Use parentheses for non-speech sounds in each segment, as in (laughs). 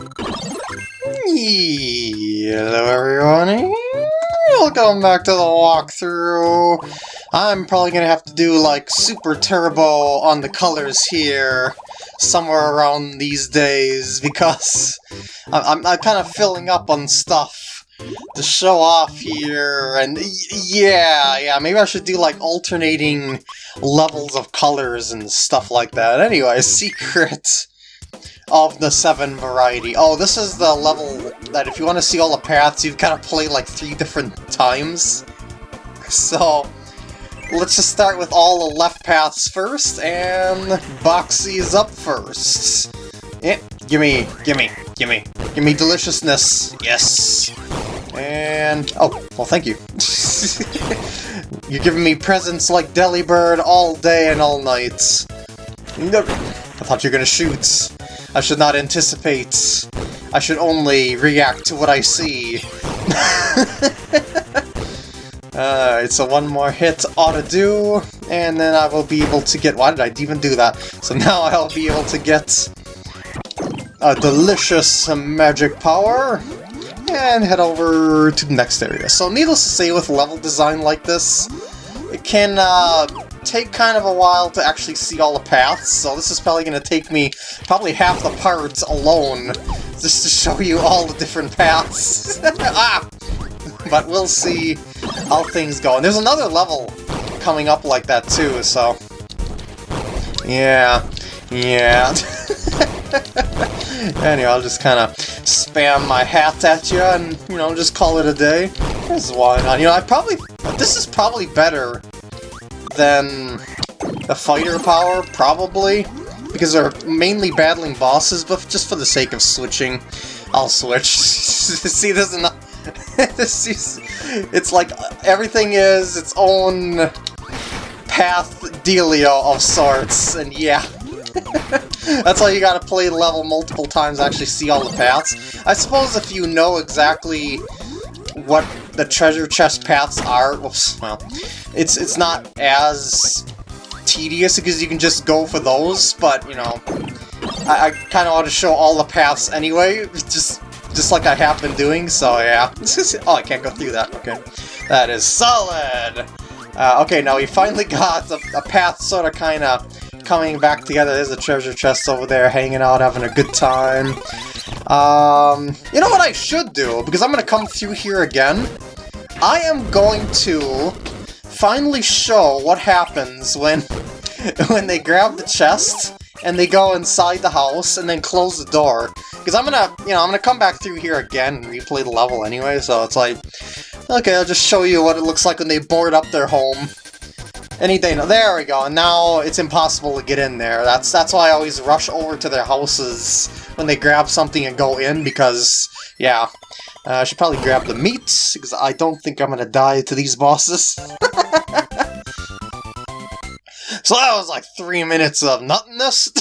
Hello everyone, welcome back to the walkthrough. I'm probably gonna have to do like super turbo on the colors here somewhere around these days because I'm, I'm kind of filling up on stuff to show off here and yeah, yeah, maybe I should do like alternating levels of colors and stuff like that. Anyway, (laughs) secret of the 7 variety. Oh, this is the level that if you want to see all the paths, you've got to play like three different times. (laughs) So, let's just start with all the left paths first, and Boxy's up first. Yeah, gimme, gimme, gimme, gimme deliciousness, yes. And, oh, well thank you. (laughs) You're giving me presents like Delibird all day and all night. I thought you were gonna shoot. I should not anticipate. I should only react to what I see. (laughs) uh, it's a one more hit ought to do, and then I will be able to get... Why did I even do that? So (laughs) now I'll be able to get a delicious magic power, and head over to the next area. So needless to say, with level design like this, it can uh, take kind of a while to actually see all the paths, so this is probably going to take me probably half the parts alone, just to show you all the different paths. (laughs) ah! But we'll see how things go. And there's another level coming up like that too, so... Yeah, yeah. (laughs) anyway, I'll just kind of spam my hat at you and, you know, just call it a day. This is why not. You know, I probably... This is probably better than the fighter power, probably. Because they're mainly battling bosses, but just for the sake of switching, I'll switch. (laughs) See, this is not... (laughs) this is, it's like everything is its own path dealio of sorts, and yeah. (laughs) That's why you gotta play the level multiple times actually see all the paths. I suppose if you know exactly what the treasure chest paths are, well, it's it's not as tedious because you can just go for those, but, you know, I, I kind of want to show all the paths anyway, just just like I have been doing, so yeah. (laughs) oh, I can't go through that, okay. That is solid! Uh, okay, now we finally got a, a path sort of kind of coming back together. There's a treasure chest over there, hanging out, having a good time. Um, you know what I should do? Because I'm going to come through here again. I am going to finally show what happens when (laughs) when they grab the chest and they go inside the house and then close the door. Because I'm gonna, you know, I'm gonna come back through here again and replay the level anyway, so it's like, okay, I'll just show you what it looks like when they board up their home. Anything, there we go, and now it's impossible to get in there. That's that's why I always rush over to their houses when they grab something and go in, because, yeah, uh, I should probably grab the meat, because I don't think I'm going to die to these bosses. (laughs) so that was like three minutes of nothingness. (laughs)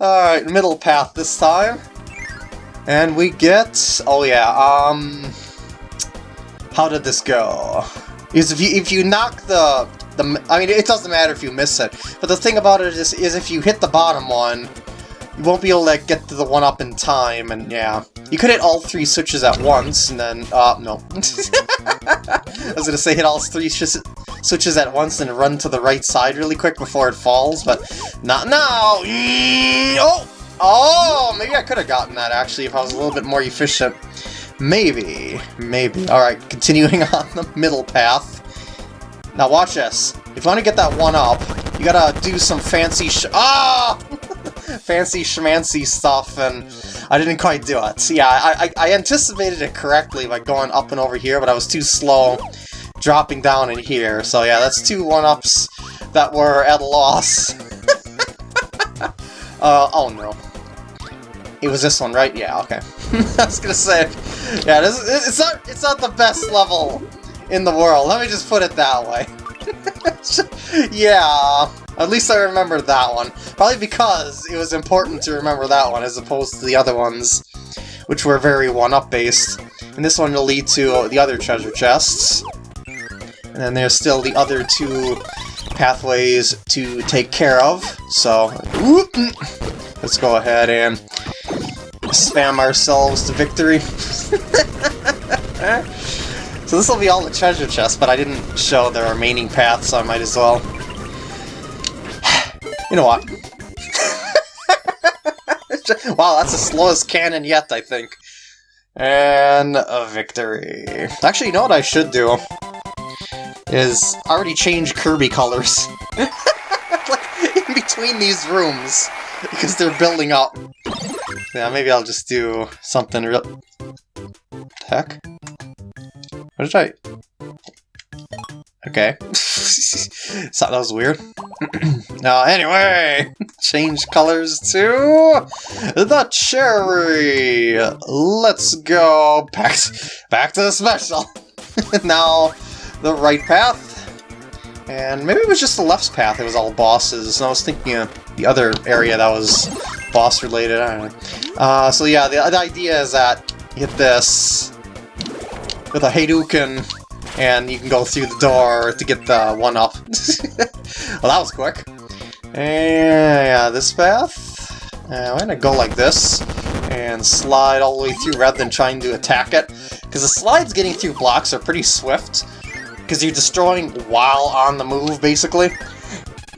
Alright, middle path this time. And we get... Oh yeah, um... How did this go? Because if you, if you knock the... the I mean, it doesn't matter if you miss it. But the thing about it is, is if you hit the bottom one, you won't be able to get to the one-up in time, and yeah. You could hit all three switches at once, and then, uh, no. (laughs) I was gonna say hit all three switches at once and run to the right side really quick before it falls, but not now! Oh! Oh, maybe I could have gotten that, actually, if I was a little bit more efficient. Maybe. Maybe. Alright, continuing (laughs) on the middle path. Now watch this. If you want to get that one up, you gotta do some fancy sh- Ah! (laughs) fancy schmancy stuff, and I didn't quite do it. Yeah, I, I, I anticipated it correctly by going up and over here, but I was too slow dropping down in here. So yeah, that's two one-ups that were at a loss. (laughs) uh, oh no. It was this one, right? Yeah, okay. (laughs) I was gonna say, yeah, this, it's not it's not the best level in the world. Let me just put it that way. (laughs) yeah, at least I remember that one. Probably because it was important to remember that one as opposed to the other ones, which were very one-up based. And this one will lead to the other treasure chests. And then there's still the other two pathways to take care of, so... Whoop, let's go ahead and spam ourselves to victory. (laughs) so this will be all the treasure chests, but I didn't show the remaining paths, so I might as well. You know what? (laughs) wow, that's the slowest cannon yet, I think. And a victory. Actually, you know what I should do? Is already change Kirby colors. (laughs) like, in between these rooms. Because they're building up. Yeah, maybe I'll just do something real... Heck? What did I... Okay. (laughs) Thought that was weird. now, (clears throat) anyway, (laughs) change colors to the cherry. Let's go back (laughs) back to the special. now, the right path. And maybe it was just the left path, it was all bosses. And I was thinking of the other area that was boss related, I don't know. Uh, so yeah, the, the idea is that hit this with a Hadouken, and you can go through the door to get the one-up. (laughs) well, that was quick. And yeah, this path. Uh, I'm gonna go like this, and slide all the way through rather than trying to attack it. Because the slides getting through blocks are pretty swift, because you're destroying while on the move, basically.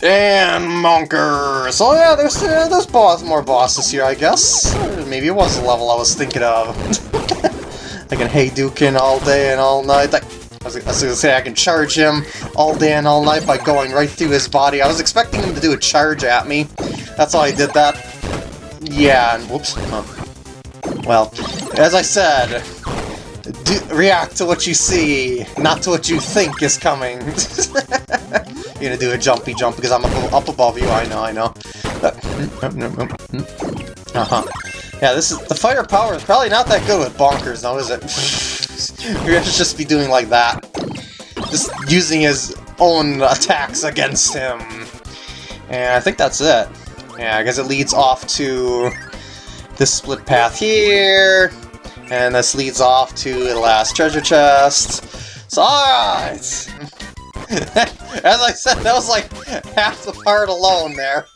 And Monker! So yeah, there's, uh, there's boss, more bosses here, I guess. Maybe it was the level I was thinking of. (laughs) I can Hadouken all day and all night. I, I was gonna say I can charge him all day and all night by going right through his body. I was expecting him to do a charge at me. That's why I did that. Yeah, and whoops. Well, as I said, do, react to what you see, not to what you think is coming. (laughs) You're gonna do a jumpy jump because I'm up, up above you, I know, I know. Uh, mm, mm, mm, uh-huh. Yeah, this is the firepower is probably not that good with Bonkers, though, is it? (laughs) You're gonna just be doing like that. Just using his own attacks against him. And I think that's it. Yeah, I guess it leads off to this split path here. And this leads off to the last treasure chest. So, alright! (laughs) As I said, that was like half the part alone there.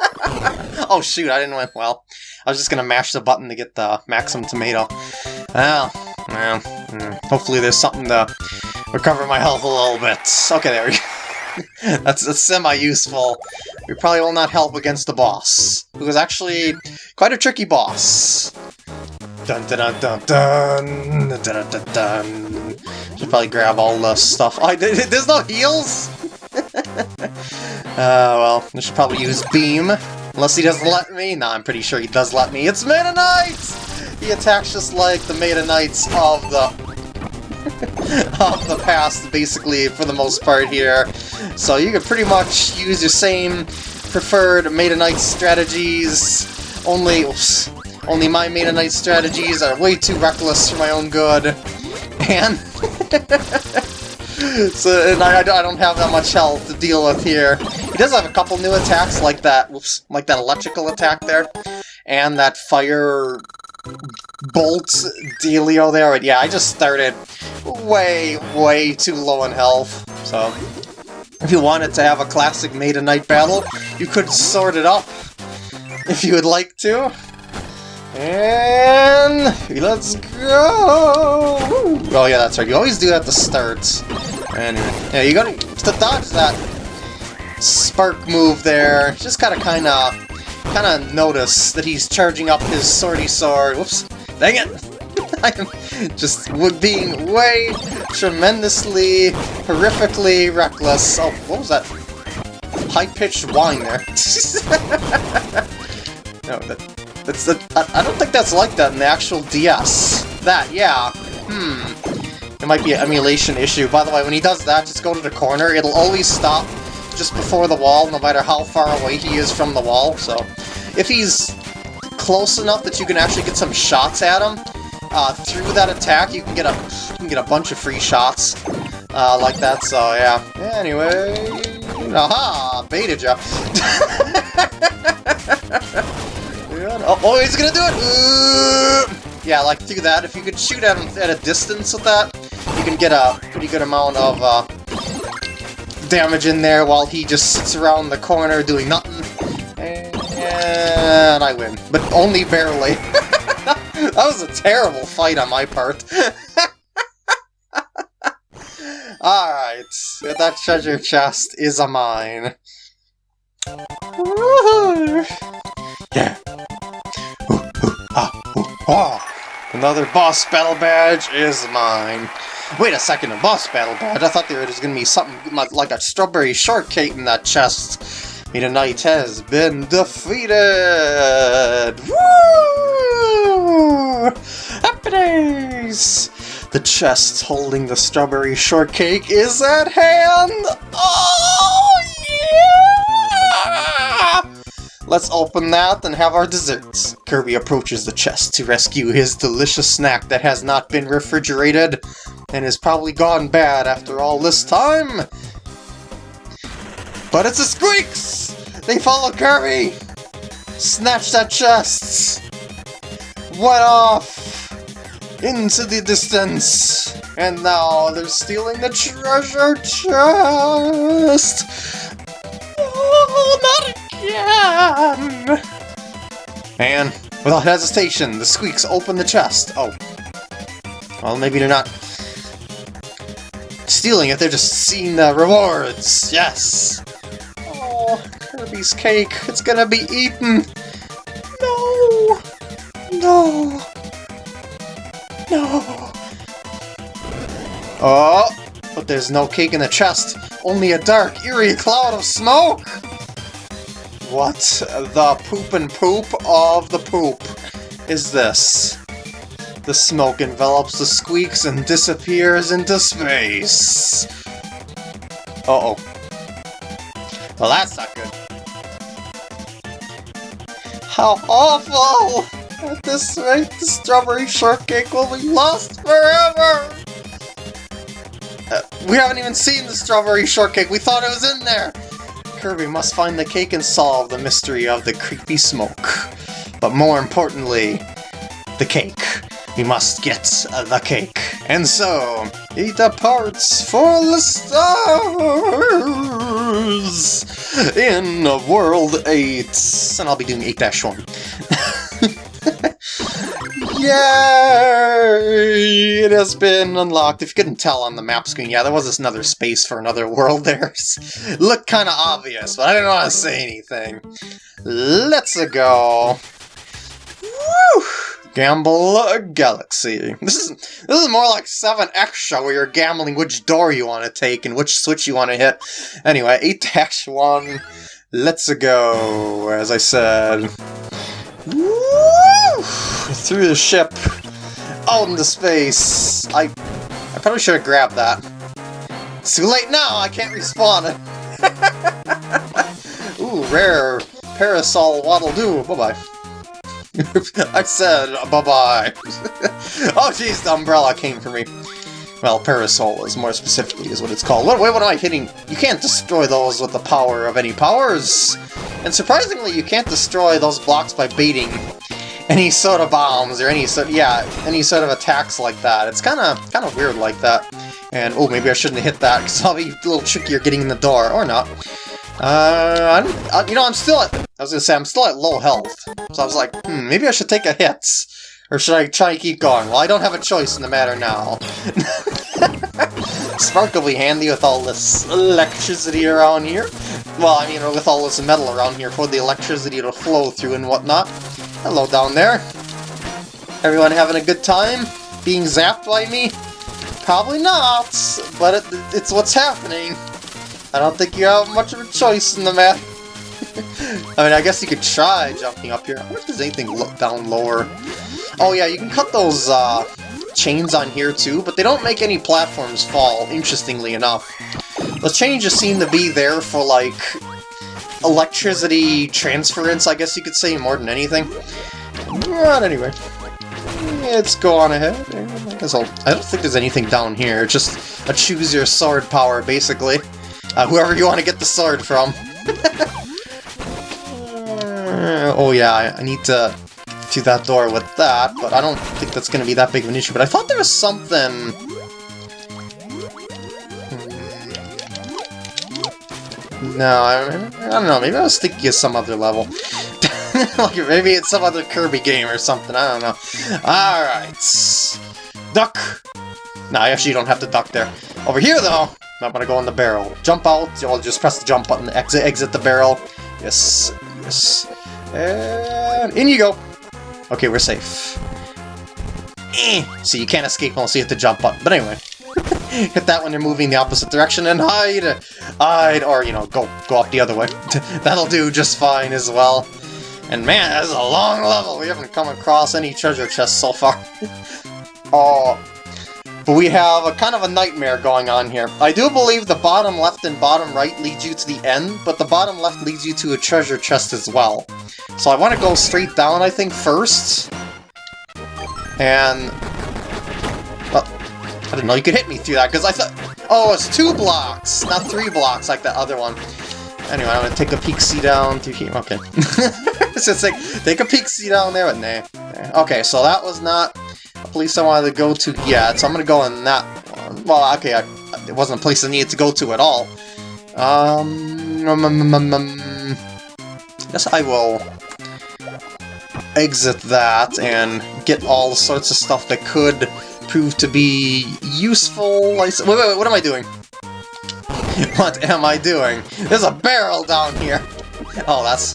(laughs) oh shoot, I didn't win well. I was just gonna mash the button to get the Maximum Tomato. Well, well, hmm. hopefully there's something to recover my health a little bit. Okay, there we go. (laughs) that's, that's semi-useful. We probably will not help against the boss, who is actually quite a tricky boss. Dun dun dun dun dun dun dun dun. Should probably grab all the stuff. Oh, (laughs) there's no heals. (laughs) uh, well, I should probably use beam, unless he doesn't let me. Nah, I'm pretty sure he does let me. It's Meta Knight. He attacks just like the Meta Knights of the (laughs) of the past, basically, for the most part here. So you can pretty much use your same preferred Meta Knight strategies, only oops, only my Meta Knight strategies are way too reckless for my own good. (laughs) And... (laughs) so, and I, I don't have that much health to deal with here. He does have a couple new attacks, like that, whoops, like that electrical attack there, and that fire bolt dealio there. But yeah, I just started way, way too low in health, so... If you wanted to have a classic Meta Knight battle, you could sort it up if you would like to. And let's go! Oh yeah, that's right. You always do that at the start. Anyway, yeah, you gotta to dodge that spark move there. Just gotta kind of, kind of notice that he's charging up his swordy sword. Whoops! Dang it! (laughs) I am just being way tremendously, horrifically reckless. Oh, what was that? High-pitched whine there. (laughs) no, that it's the, I, I don't think that's like that in the actual DS. That, yeah. Hmm. It might be an emulation issue. By the way, when he does that, just go to the corner. It'll always stop just before the wall, no matter how far away he is from the wall. So, if he's close enough that you can actually get some shots at him, uh, through that attack, you can get a you can get a bunch of free shots uh, like that. So yeah. Anyway, aha, baited (laughs) ya. Oh, oh, he's gonna do it! Yeah, like, through that, if you could shoot at him at a distance with that, you can get a pretty good amount of uh, damage in there while he just sits around the corner doing nothing. And I win, but only barely. (laughs) that was a terrible fight on my part. (laughs) Alright, that treasure chest is a mine. Yeah. Ah. Ah, Another boss battle badge is mine. Wait a second, a boss battle badge? I thought there was going to be something like a strawberry shortcake in that chest. Meta Knight has been defeated! Woo! Happy days! The chest holding the strawberry shortcake is at hand! Oh, yeah! Let's open that and have our desserts. Kirby approaches the chest to rescue his delicious snack that has not been refrigerated and has probably gone bad after all this time. But it's the Squeaks! They follow Kirby! Snatch that chest! Went off! Into the distance! And now they're stealing the treasure chest! Oh, not again! And, without hesitation, the Squeaks open the chest. Oh. Well, maybe they're not stealing it, they're just seeing the rewards! Yes! Oh, Kirby's cake, it's gonna be eaten! No! No! No! Oh! But there's no cake in the chest, only a dark, eerie cloud of smoke! What the poop and poop of the poop is this? The smoke envelops the squeaks and disappears into space. Uh-oh. Well, that's not good. How awful! At this rate, the strawberry shortcake will be lost forever! Uh, we haven't even seen the strawberry shortcake, we thought it was in there! Kirby must find the cake and solve the mystery of the creepy smoke. But more importantly, the cake. We must get the cake. And so, he departs for the stars in World 8. And I'll be doing 8-1. (laughs) Yay! It has been unlocked. If you couldn't tell on the map screen, yeah, there was this another space for another (laughs) world there. Looked kind of obvious, but I didn't want to say anything. Let's go. Gamble Galaxy. This is this is more like 7 Extra where you're gambling which door you want to take and which switch you want to hit. Anyway, 8-1. Let's go, as I said. Woo! Through the ship. Out into space. I I probably should have grabbed that. It's too late now, I can't respawn it. (laughs) Ooh, rare parasol waddle do. Bye-bye. (laughs) I said bye-bye. (laughs) oh jeez, the umbrella came for me. Well, parasol is more specifically is what it's called. What, what am I hitting? You can't destroy those with the power of any powers. And surprisingly, you can't destroy those blocks by baiting any sort of bombs or any sort, yeah, any sort of attacks like that. It's kind of kind of weird like that. And oh, maybe I shouldn't hit that because I'll be a little trickier getting in the door or not. Uh, I'm, uh, you know, I'm still at, I was gonna say, I'm still at low health. So I was like, hmm, maybe I should take a hit. Or should I try to keep going? Well, I don't have a choice in the matter now. (laughs) Sparkly handy with all this electricity around here. Well, I mean, with all this metal around here for the electricity to flow through and whatnot. Hello down there. Everyone having a good time? Being zapped by me? Probably not, but it, it's what's happening. I don't think you have much of a choice in the matter. (laughs) I mean, I guess you could try jumping up here. I wonder if there's anything down lower. Oh yeah, you can cut those uh, chains on here too, but they don't make any platforms fall, interestingly enough. The chains just seem to be there for, like, electricity transference, I guess you could say, more than anything. But anyway, let's go on ahead. I guess I'll, I don't think there's anything down here, just a choose your sword power, basically. Uh, whoever you want to get the sword from. uh, (laughs) oh yeah, I, need to to that door with that, but I don't think that's going to be that big of an issue. But I thought there was something... Hmm. No, I, I don't know, maybe I was thinking of some other level. (laughs) like maybe it's some other Kirby game or something, I don't know. Alright. Duck! No, I actually don't have to duck there. Over here though, I'm gonna go in the barrel. Jump out, you'll just press the jump button, exit, exit the barrel. Yes, yes. And in you go. Okay, we're safe. Eh. See, you can't escape unless you hit the jump button. But anyway, (laughs) hit that when you're moving the opposite direction and hide! Hide! Or, you know, go, go up the other way. (laughs) That'll do just fine as well. And man, that's a long level! We haven't come across any treasure chests so far. (laughs) oh, we have a kind of a nightmare going on here. I do believe the bottom left and bottom right leads you to the end, but the bottom left leads you to a treasure chest as well. So I want to go straight down, I think, first. And... Oh, I didn't know you could hit me through that, because I thought... Oh, it's two blocks, not three blocks like the other one. Anyway, I'm gonna take a peek see down through here. Okay. (laughs) it's just like, take a peek see down there, but nah. Okay, so that was not place I wanted to go to yet, so I'm gonna go in that one. Well, okay, I, it wasn't a place I needed to go to at all. Um, um, um, um, um guess I will exit that and get all sorts of stuff that could prove to be useful. Wait, wait, wait, what am I doing? (laughs) what am I doing? There's a barrel down here! (laughs) Oh, that's...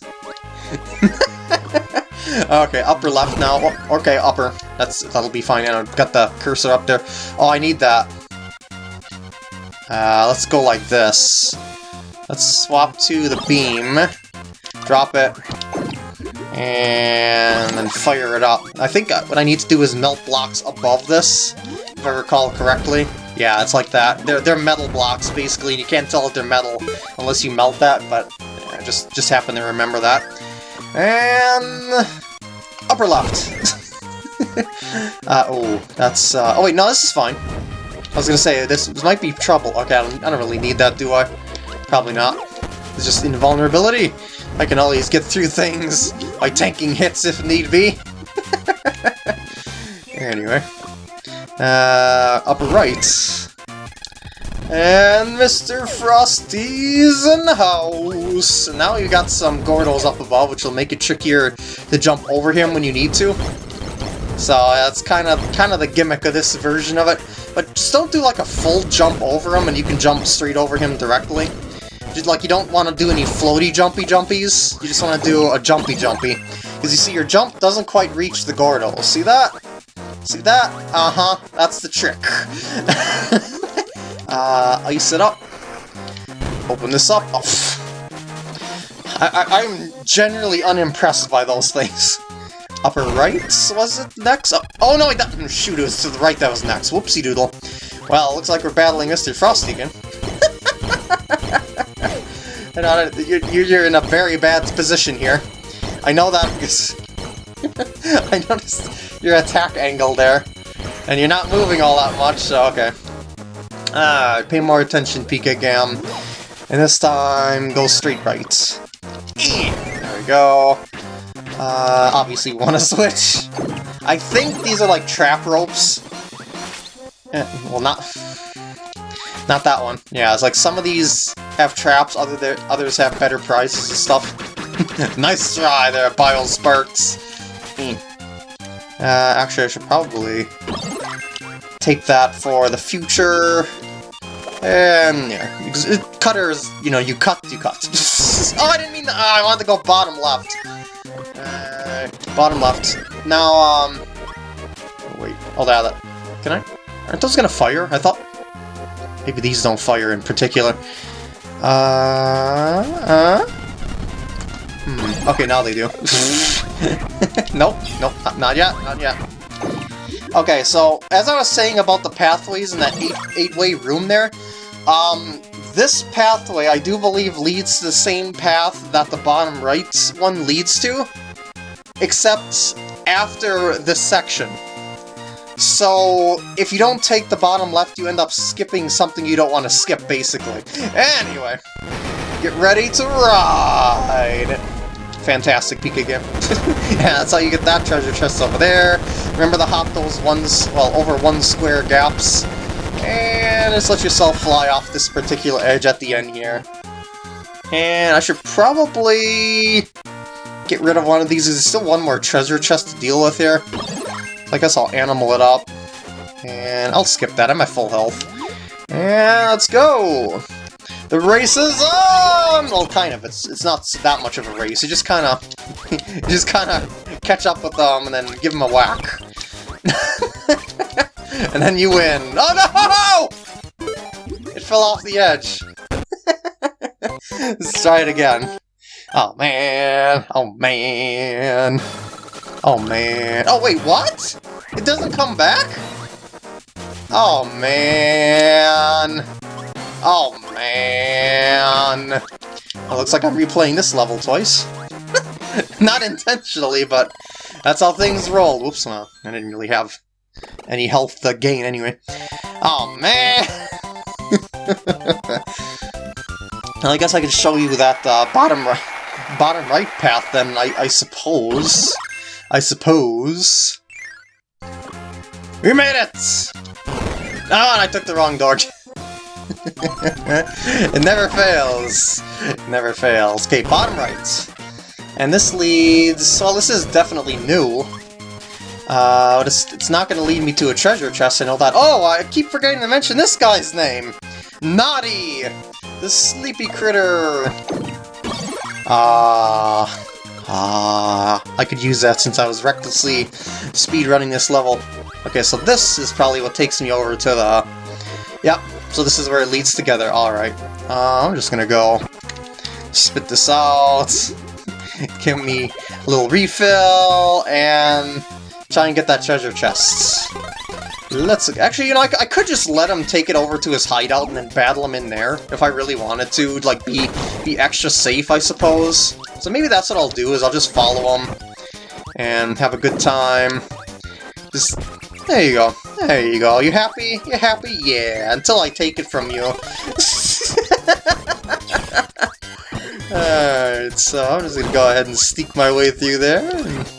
okay, upper left now. Oh, okay, upper. That's That'll be fine. And I've got the cursor up there. Oh, I need that. Uh, let's go like this. Let's swap to the beam. Drop it. And then fire it up. I think what I need to do is melt blocks above this, if I recall correctly. Yeah, it's like that. They're, they're metal blocks, basically, and you can't tell if they're metal unless you melt that, but I just, just happen to remember that. And... upper left. (laughs) uh, oh, that's... Uh, oh wait, no, this is fine. I was gonna say, this, this might be trouble. Okay, I don't, I don't really need that, do I? Probably not. It's just invulnerability. I can always get through things by tanking hits if need be. (laughs) anyway. Uh, upper right. And Mr. Frosty's in the house! Now you got some Gordos up above, which will make it trickier to jump over him when you need to. So that's kind of kind of the gimmick of this version of it. But just don't do like a full jump over him and you can jump straight over him directly. Just like you don't want to do any floaty jumpy jumpies, you just want to do a jumpy jumpy. Because you see your jump doesn't quite reach the Gordo. See that? See that? Uh-huh, that's the trick. (laughs) uh, ice it up. Open this up. Oh. I, am generally unimpressed by those things. Upper right, was it next? Oh, oh no, that, shoot, it was to the right that was next. Whoopsie doodle. Well, looks like we're battling Mr. Frosty again. (laughs) you're, you're in a very bad position here. I know that because... (laughs) I noticed your attack angle there. And you're not moving all that much, so okay. Ah, pay more attention, Pika Gam. And this time, go straight right. There we go. Uh, obviously want to (laughs) switch. I think these are like trap ropes. Eh, well, not... Not that one. Yeah, it's like some of these have traps, other there, others have better prizes and stuff. (laughs) nice try there, Bile Sparks. Hmm. Uh, actually, I should probably take that for the future. And yeah, cutters, you know, you cut, you cut. (laughs) oh, I didn't mean that. Oh, I wanted to go bottom left. Uh, bottom left. Now, um, oh, wait, hold that. Can I? Aren't those gonna fire? I thought maybe these don't fire in particular. Uh, uh. Hmm. Okay, now they do. (laughs) nope, nope, not yet, not yet. Okay, so as I was saying about the pathways in that eight eight-way room there, um, this pathway I do believe leads to the same path that the bottom right one leads to, except after this section. So, if you don't take the bottom left, you end up skipping something you don't want to skip, basically. Anyway, get ready to ride! Fantastic peek again. (laughs) yeah, that's how you get that treasure chest over there. Remember to hop those ones, well, over one square gaps. And just let yourself fly off this particular edge at the end here. And I should probably get rid of one of these. There's still one more treasure chest to deal with here. I guess I'll animal it up. And I'll skip that, I'm at full health. And let's go! The race is on! Well, kind of. It's it's not that much of a race. You just kind of, (laughs) just kind of catch up with them and then give them a whack. (laughs) and then you win. Oh no! It fell off the edge. (laughs) Let's try it again. Oh man! Oh man! Oh man! Oh wait, what? It doesn't come back? Oh man! Oh man! It looks like I'm replaying this level twice. (laughs) Not intentionally, but that's how things roll. Whoops, well, I didn't really have any health to gain anyway. Oh man! (laughs) I guess I can show you that uh, bottom right, bottom right path then, I, I suppose. I suppose. We made it! Oh, I took the wrong door. (laughs) (laughs) it never fails. Never fails. Okay, bottom right. And this leads... Well, this is definitely new. Uh, it's, it's not going to lead me to a treasure chest, I know that. Oh, I keep forgetting to mention this guy's name! Noddy! The sleepy critter! Ah... Ah, I could use that since I was recklessly speedrunning this level. Okay, so this is probably what takes me over to the... Yep, so this is where it leads together. Alright, uh, I'm just gonna go spit this out, give me a little refill, and try and get that treasure chest. Let's actually, you know, I, I, could just let him take it over to his hideout and then battle him in there if I really wanted to, like be be extra safe, I suppose. So maybe that's what I'll do, is I'll just follow him and have a good time. Just, there you go. There you go. You happy? You happy? Yeah, until I take it from you. (laughs) Alright, so I'm just gonna go ahead and sneak my way through there and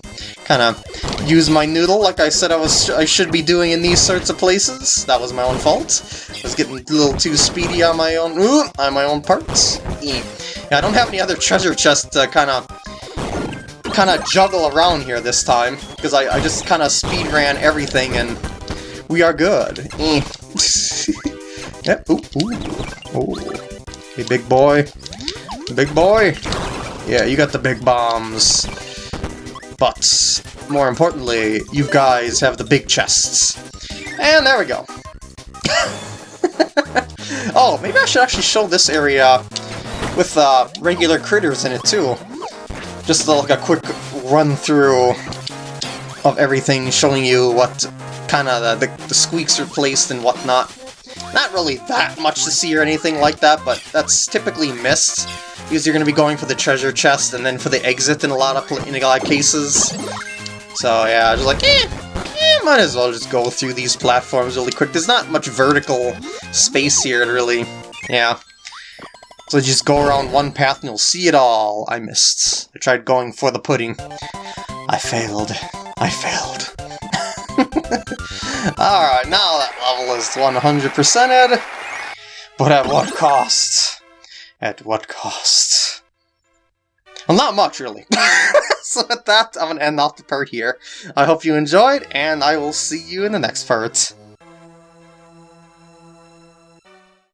kind of use my noodle like I said I was I should be doing in these sorts of places. That was my own fault. I was getting a little too speedy on my own ooh, on my own parts. Yeah, I don't have any other treasure chests to kind of kind of juggle around here this time because I, I just kind of speed ran everything and we are good. (laughs) yep. Ooh, ooh. Ooh. Hey, big boy. Big boy. Yeah, you got the big bombs. But, more importantly, you guys have the big chests. And there we go. (laughs) oh, maybe I should actually show this area with uh, regular critters in it too. Just like a quick run through of everything, showing you what kind of the, the, the squeaks are placed and whatnot. Not really that much to see or anything like that, but that's typically missed because you're going to be going for the treasure chest and then for the exit in a lot of in a lot of cases. So yeah, just like, eh, eh, might as well just go through these platforms really quick. There's not much vertical space here, really. Yeah. So just go around one path and you'll see it all. I missed. I tried going for the pudding. I failed. I failed. (laughs) Alright, now that level is 100%ed. But at what cost? At what cost? Well, not much, really. (laughs) so with that, I'm going to end off the part here. I hope you enjoyed, and I will see you in the next part.